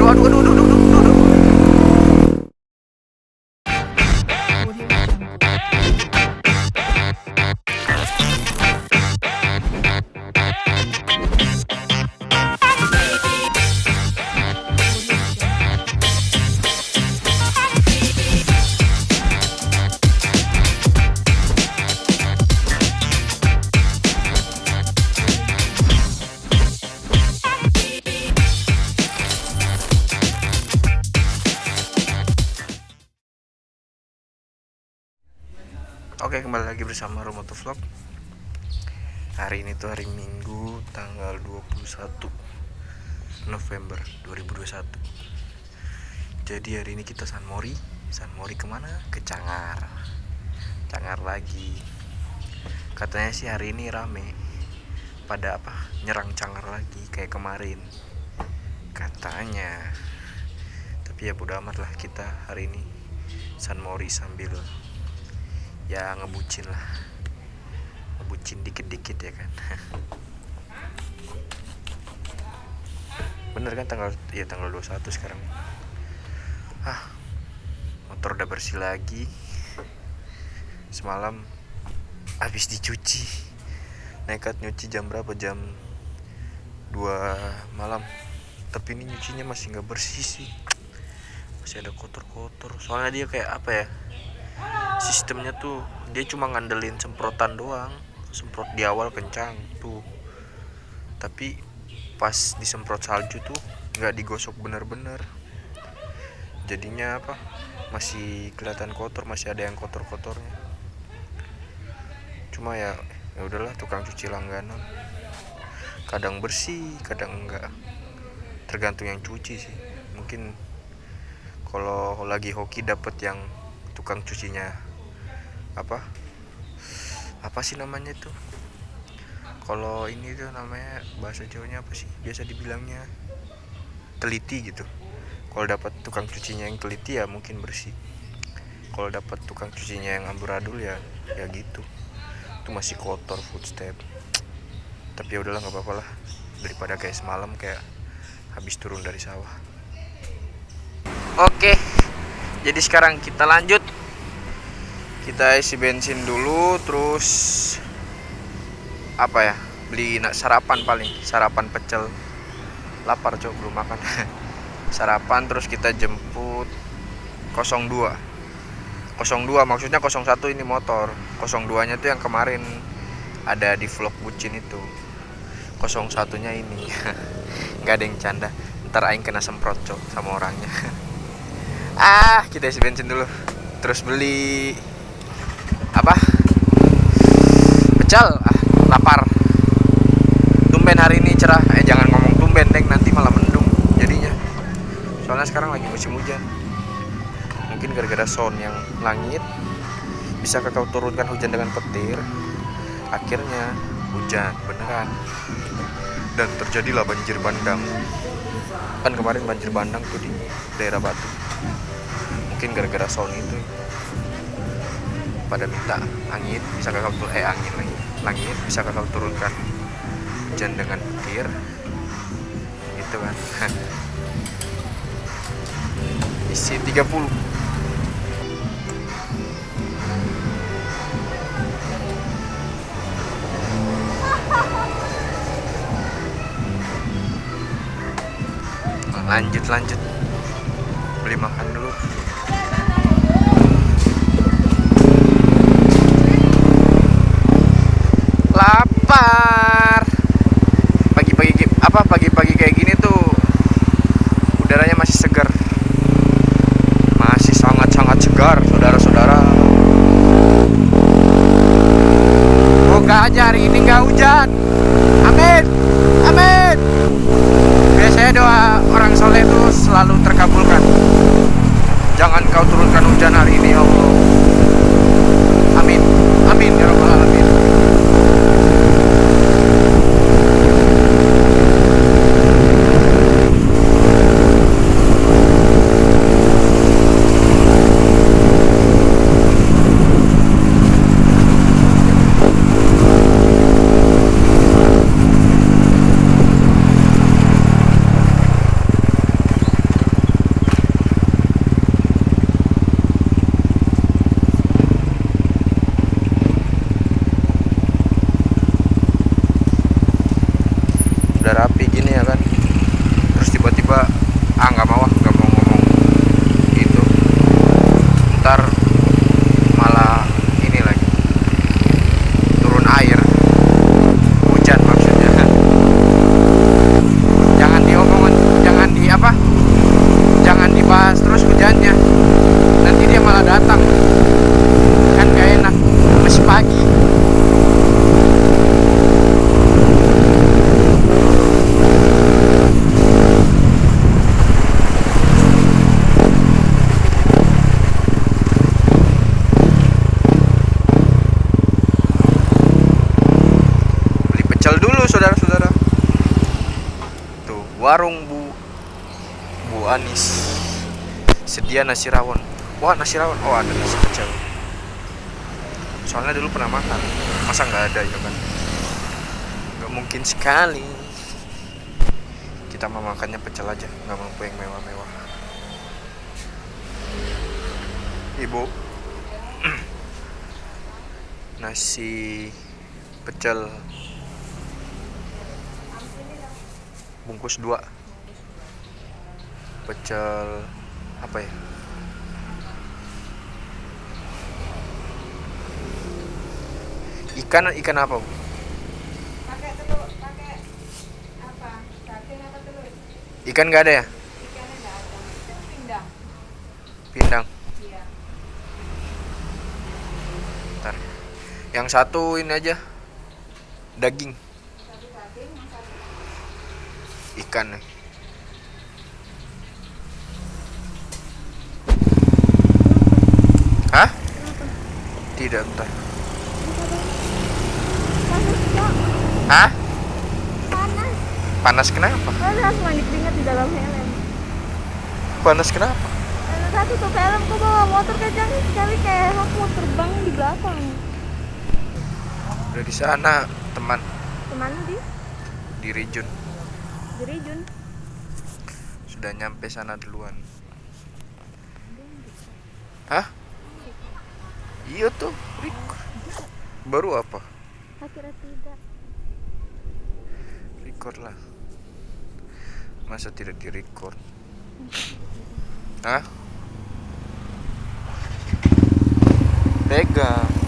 aduh aduh aduh aduh lagi bersama Romoto Vlog. Hari ini tuh hari Minggu tanggal 21 November 2021 Jadi hari ini kita San Mori. San Mori ke mana? Ke Cangar. Cangar lagi. Katanya sih hari ini rame. Pada apa? Nyerang Cangar lagi kayak kemarin. Katanya. Tapi ya bodo amat lah kita hari ini San Mori sambil ya ngebucin lah. Ngebucin dikit-dikit ya kan. Bener kan tanggal ya tanggal 21 sekarang. Ah motor udah bersih lagi. Semalam habis dicuci. Nekat nyuci jam berapa? Jam 2 malam. Tapi ini nyucinya masih nggak bersih sih. Masih ada kotor-kotor. Soalnya dia kayak apa ya sistemnya tuh dia cuma ngandelin semprotan doang. Semprot di awal kencang tuh. Tapi pas disemprot salju tuh nggak digosok bener-bener. Jadinya apa masih kelihatan kotor masih ada yang kotor-kotornya. Cuma ya ya udahlah tukang cuci langganan. Kadang bersih kadang enggak tergantung yang cuci sih. Mungkin kalau lagi hoki dapet yang tukang cucinya. Apa? Apa sih namanya itu? Kalau ini tuh namanya bahasa Jawanya apa sih? Biasa dibilangnya teliti gitu. Kalau dapat tukang cucinya yang teliti ya mungkin bersih. Kalau dapat tukang cucinya yang amburadul ya ya gitu. Itu masih kotor footstep. Tapi ya udahlah nggak apa-apa lah. Daripada kayak semalam kayak habis turun dari sawah. Oke jadi sekarang kita lanjut kita isi bensin dulu terus apa ya beli sarapan paling sarapan pecel. Lapar cok belum makan. Sarapan terus kita jemput 02 02 maksudnya 01 ini motor. 02 nya tuh yang kemarin ada di vlog bucin itu. 01 nya ini. Nggak ada yang canda. Ntar aing kena semprot cok sama orangnya. Ah kita isi bensin dulu. Terus beli apa? Pecel? Ah lapar. Tumben hari ini cerah. Eh jangan ngomong tumben deng nanti malah mendung jadinya. Soalnya sekarang lagi musim hujan. Mungkin gara-gara sound yang langit bisa kau turunkan hujan dengan petir akhirnya hujan beneran. Dan terjadilah banjir bandang. Kan kemarin banjir bandang tuh di daerah Batu. Mungkin gara-gara sound itu pada minta angin bisa kakak turun eh angin lagi. Langit bisa kakak turunkan hujan dengan petir gitu kan. Isi 30 lanjut lanjut. Beli makan dulu dulu saudara-saudara. Tuh warung Bu Bu Anis. Sedia nasi rawon wah nasi rawon oh ada nasi pecel soalnya dulu pernah makan. Masa nggak ada ya kan? Nggak mungkin sekali. Kita mau makannya pecel aja. Nggak mampu yang mewah-mewah. Ibu. Nasi pecel. Bungkus dua. Pecel apa ya? Ikan ikan apa bu? Pakai telur pakai apa? Daging apa telur? Ikan nggak ada ya? Nggak ada. Pindang. Pindang. Iya. Ntar. Yang satu ini aja. Daging satu daging yang satu ikan nih Hah? Tidak, kok Hah? panas Panas kenapa? panas mandi keringat di dalam helm Panas kenapa? satu tuh helm kok bawa motor kencang sekali kayak aku mau terbang di belakang Udah di sana, teman ke mana di di Rijun. Di Rijun Sudah nyampe sana duluan. Hah? Iya tuh, record. Baru apa? akhirnya tidak Record lah. Masa tidak di record? Hah? Pegang.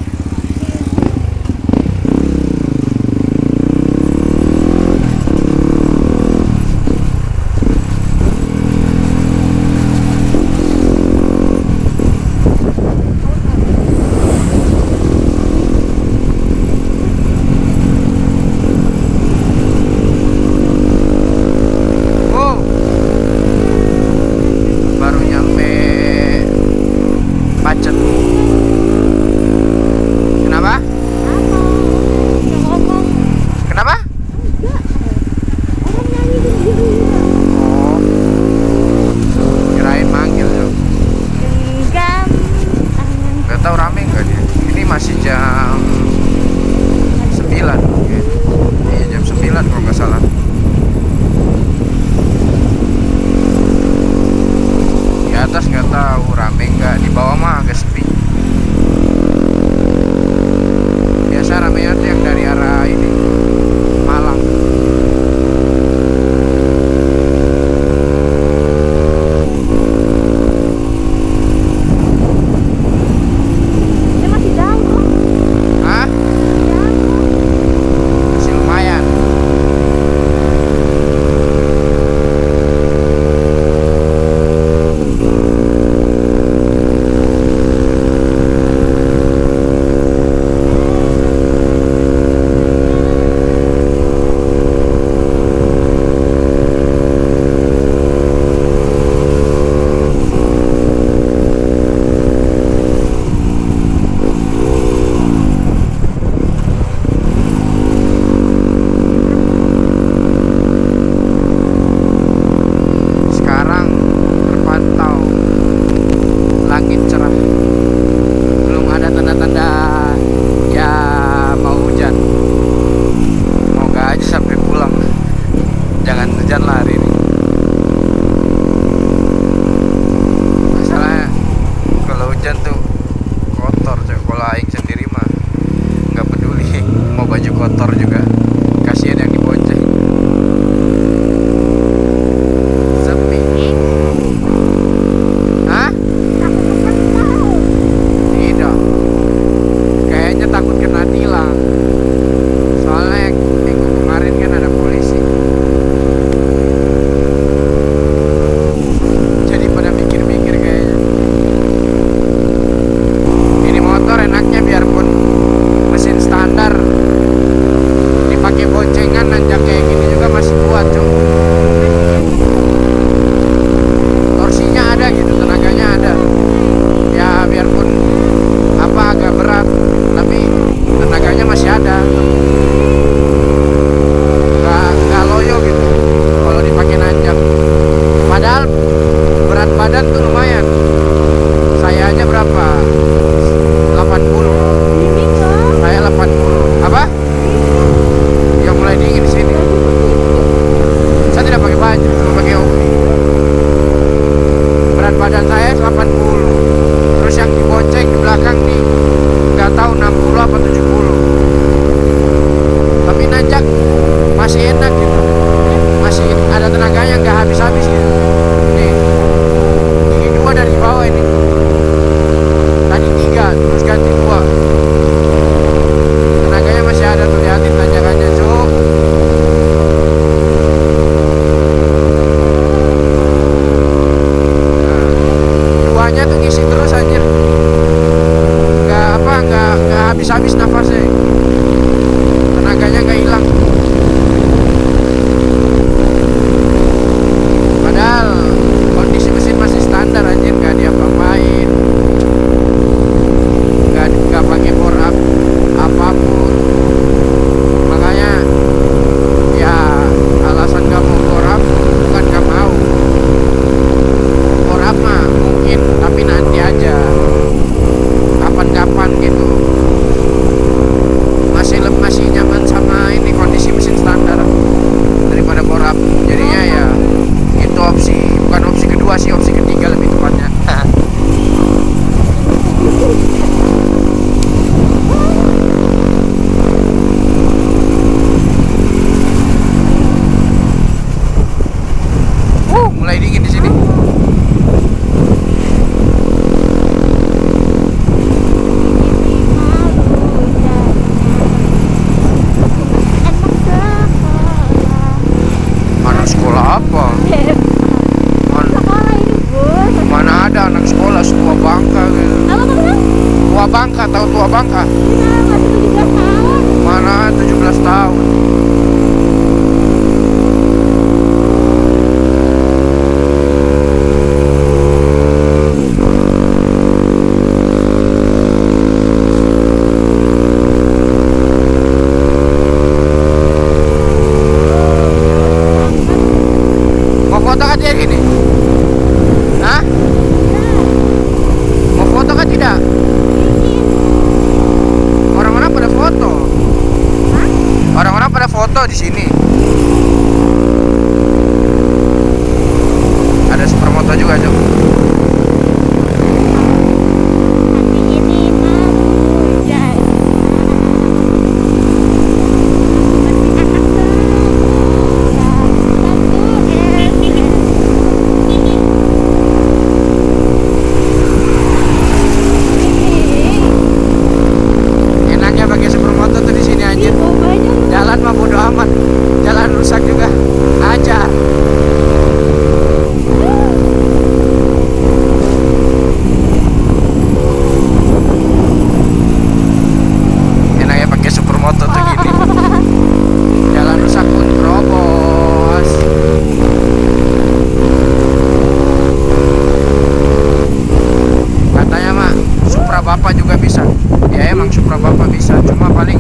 Bapak juga bisa. Ya emang Supra Bapak bisa. Cuma paling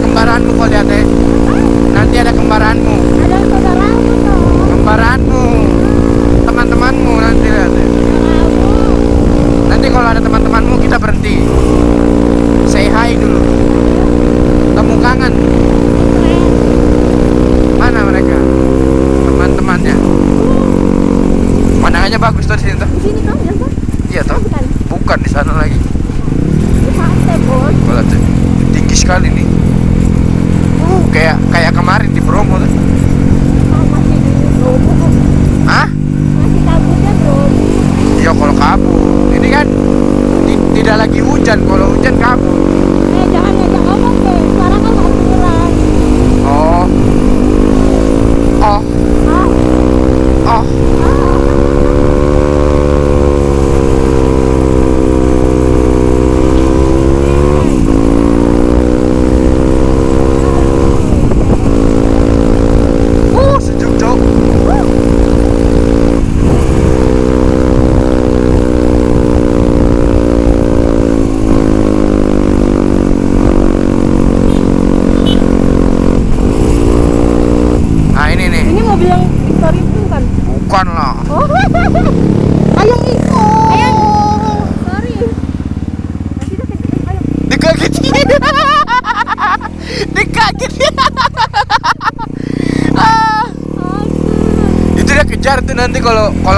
kembaranmu kau lihat eh.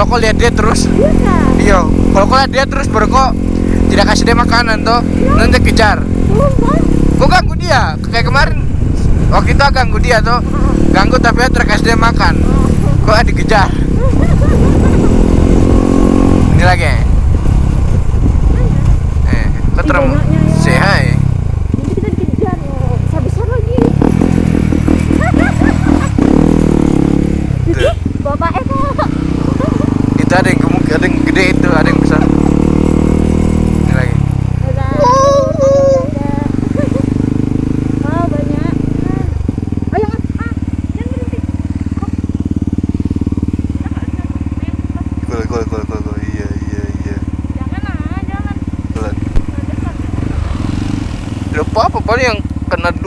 kok lihat dia terus? Iya. Kalau kok lihat dia terus baru kok tidak kasih dia makanan tuh nanti kejar. Kok ganggu dia? Kayak kemarin waktu itu ganggu dia tuh ganggu tapi terkasih dia makan. Kok dikejar ini lagi. Eh keteremu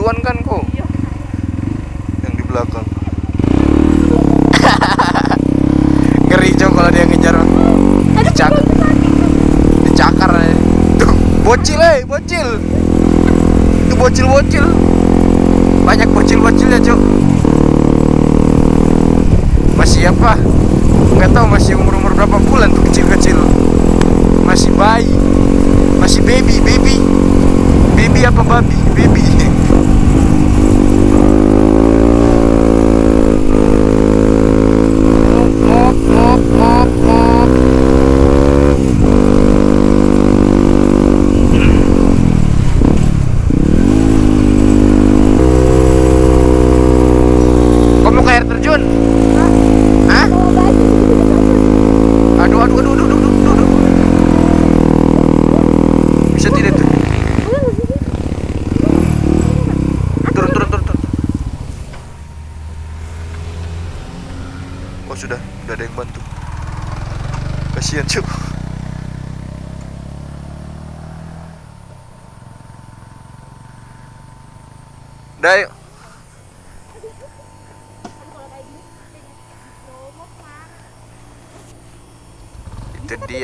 duluan kan kok? Yang di belakang. Ngeri jo kalau dia ngejar. Dicakar. dicakar ya. tuh bocil eh bocil. Itu bocil bocil. Banyak bocil bocilnya cok masih apa? Nggak tahu masih umur umur berapa bulan tuh.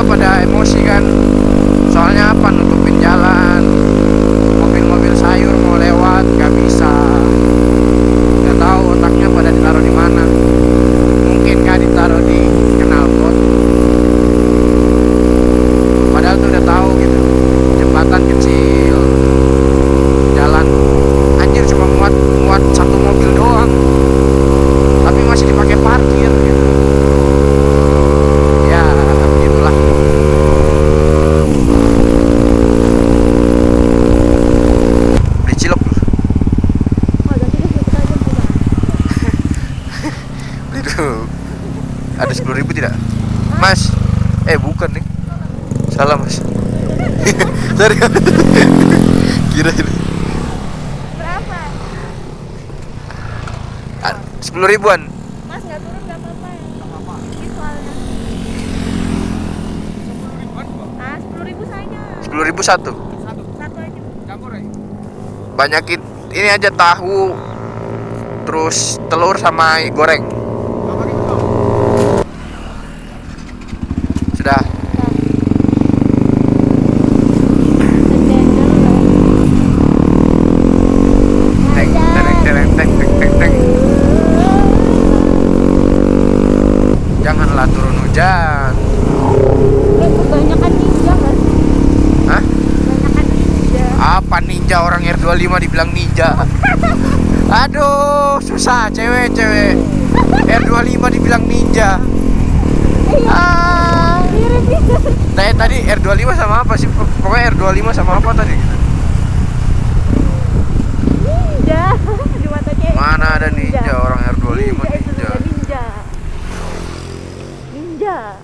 juga pada emosi. ribu satu. Banyakin ini aja tahu, terus telur sama goreng.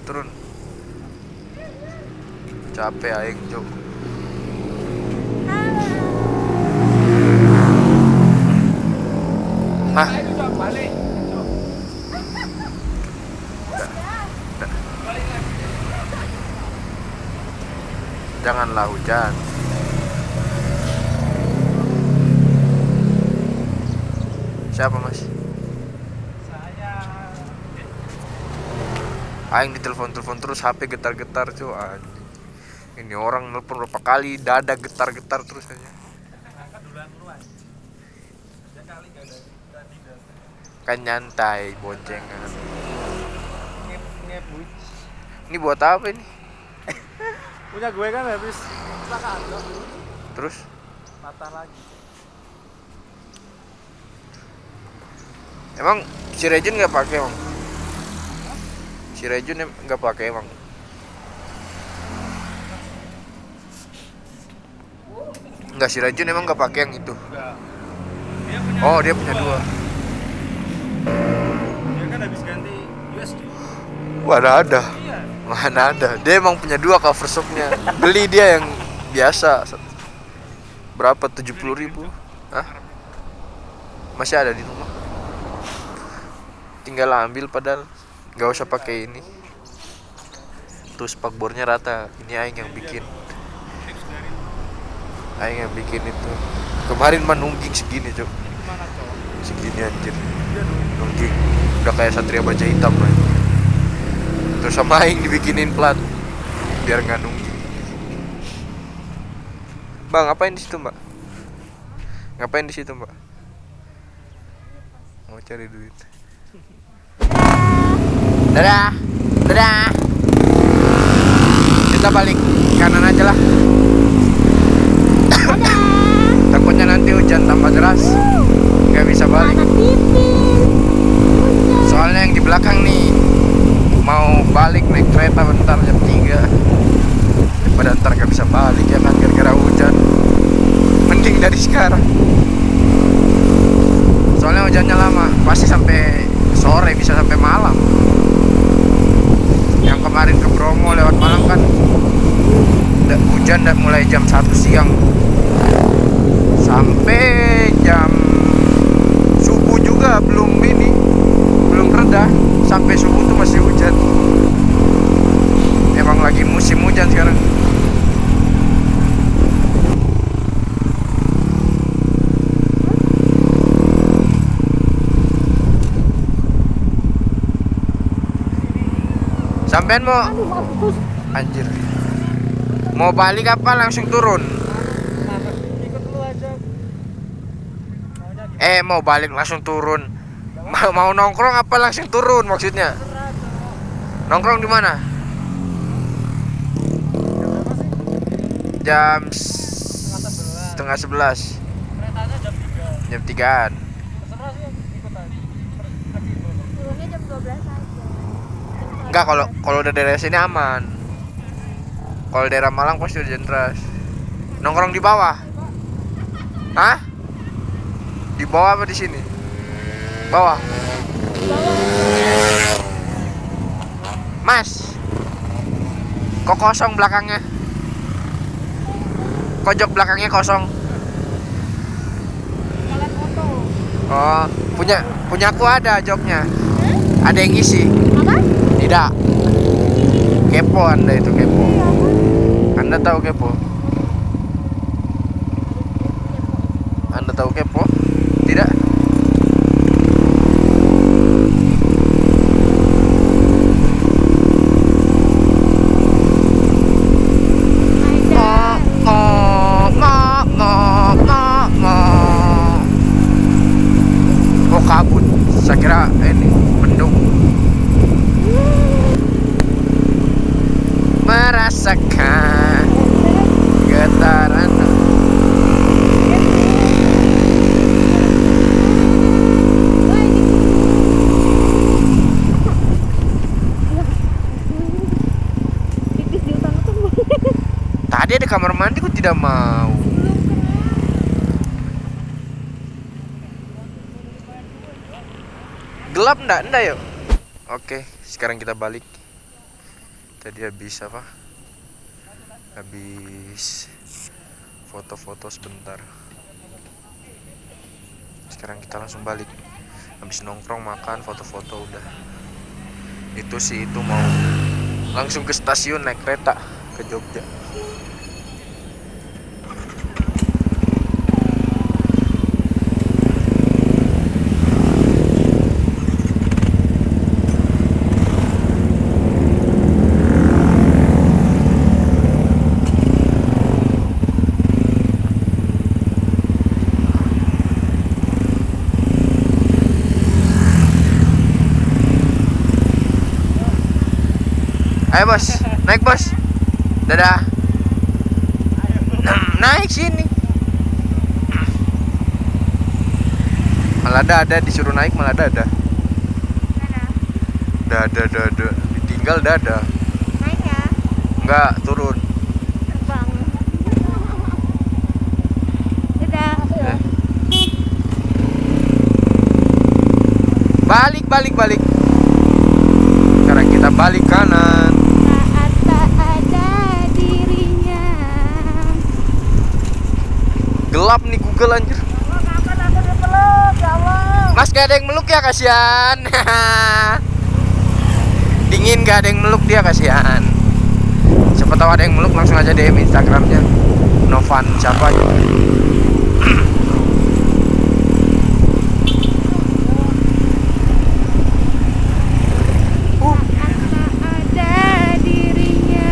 turun capek aing cuk nah Janganlah hujan. Siapa, Mas? aing ditelepon-telepon terus HP getar-getar cuy. Ini orang nelpon berapa kali dada getar-getar terus aja kan nyantai boncengan ini buat apa ini? Punya gue kan habis terus? Patah lagi. Emang si Regen nggak pakai om? si Rejun nggak pakai emang. Nggak si Rejun emang nggak pakai yang itu. Oh dia punya dua. Dia kan habis ganti mana ada? Mana ada? Dia emang punya dua cover shopnya. Beli dia yang biasa. Berapa? tujuh puluh ribu? Hah? masih ada di rumah? Tinggal ambil padahal nggak usah pakai ini. Tuh spakbornya rata. Ini aing yang bikin. Aing yang bikin itu. Kemarin mah segini, Cok. Segini anjir. Nungging. Udah kayak satria baja hitam lah. Terus sama aing dibikinin plat biar nggak nungging. Bang, ngapain di situ, Mbak? Ngapain di situ, Mbak? Mau cari duit. Dadah. Dadah. Kita balik kanan aja lah. Takutnya nanti hujan tambah deras. Nggak bisa balik. Soalnya yang di belakang nih mau balik naik kereta bentar jam 3 Daripada ntar gak bisa balik ya kan gara-gara hujan Mending dari sekarang Soalnya hujannya lama Pasti sampai sore bisa sampai malam kemarin ke Bromo lewat malam kan. Hujan dan mulai jam 1 siang. Sampai jam subuh juga belum ini belum reda sampai subuh tuh masih hujan emang lagi musim hujan sekarang sampean mau anjir. Mau balik apa langsung turun? Eh mau balik langsung turun. Mau, mau nongkrong apa langsung turun maksudnya? Nongkrong di mana? Jam Setengah sebelas. setengah sebelas. Keretanya jam 3. jam tigaan Terserah sih ikut aja. Fleksibel. Turunnya jam 12 aja. Enggak kalau kalau udah daerah sini aman. Kalau daerah Malang pasti udah deras nongkrong di bawah. Hah? Di bawah apa di sini? Bawah. Mas. Kok kosong belakangnya? Kojok belakangnya kosong? Oh punya punya aku ada joknya. Ada yang isi? Tidak. Kepo anda itu kepo. Anda tahu kepo? Anda tahu kepo tidak Ada. oh ma ma ma ma oh kabut saya kira ini mendung merasakan getaran Wah, ini. Pipis di utang tuh. tadi ada kamar mau. Gelap ndak? Ndak yuk? Oke sekarang kita balik. Tadi habis apa? Habis foto-foto sebentar. Sekarang kita langsung balik. Habis nongkrong makan foto-foto udah. Itu sih itu mau. Langsung ke stasiun naik kereta ke Jogja ayo bos. Naik bos. Dadah. Hmm, naik sini. Malah ada disuruh naik malah ada. Dada dada ditinggal dada naik ya? Enggak turun. Terbang. Dadah. Balik balik balik. Sekarang kita balik kanan. Gelap nih Google anjir. Mas gak ada yang meluk ya kasihan. Dingin gak ada yang meluk dia kasihan. Siapa tahu ada yang meluk langsung aja DM Instagramnya. Novan siapa ya uh, Saat tak ada dirinya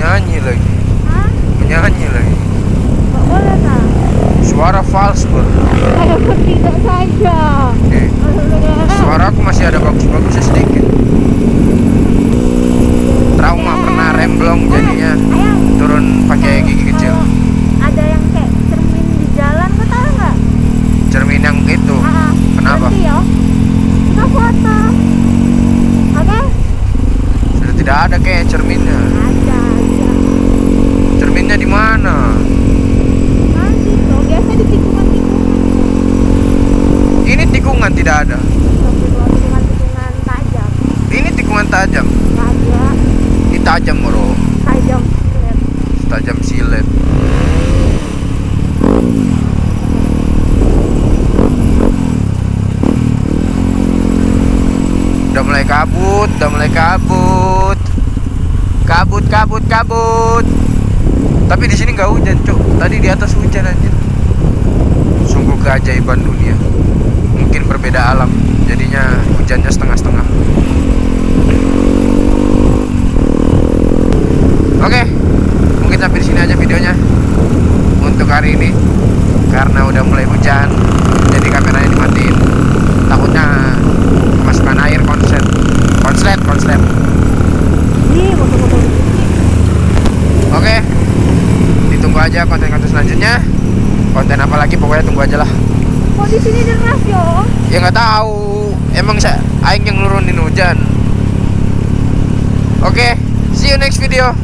Nyanyi lagi Hah? Menyanyi lagi Gak boleh tak? Suara fals bro Saya bertindak saja Eh, Suara aku masih ada bagus-bagusnya sedikit Trauma pernah remblong jadinya Ayang Turun pakai gigi kecil kalau Ada yang kayak cermin di jalan Kau tahu nggak? Cermin yang itu Ah, ah. Kenapa? Berhenti ya Kita foto Oke? Sudah tidak ada kayak cerminnya. Ada ada Cerminnya di mana? Nanti tuh Biasa di tikungan-tikungan Ini tikungan tidak ada. Tikungan-tikungan tajam Ini tikungan tajam. Nggak ada Ini tajam bro. Tajam Lihat. Tajam silet. Udah mulai kabut, udah mulai kabut. Kabut, kabut, kabut. Tapi di sini nggak hujan, cuk. Tadi di atas hujan anjir. Sungguh keajaiban dunia. Mungkin berbeda alam. Jadinya hujannya setengah-setengah. Oke, mungkin sampai di sini aja videonya untuk hari ini karena udah mulai hujan, jadi kameranya dimatiin. Takutnya kemasukan air konslet, konslet, konslet. Motor-motor Oke, ditunggu aja konten-konten selanjutnya. Konten apa lagi pokoknya tunggu aja lah. Kok di sini deras yo? Ya nggak tahu, emang saya aing yang nurunin hujan. Oke, see you next video.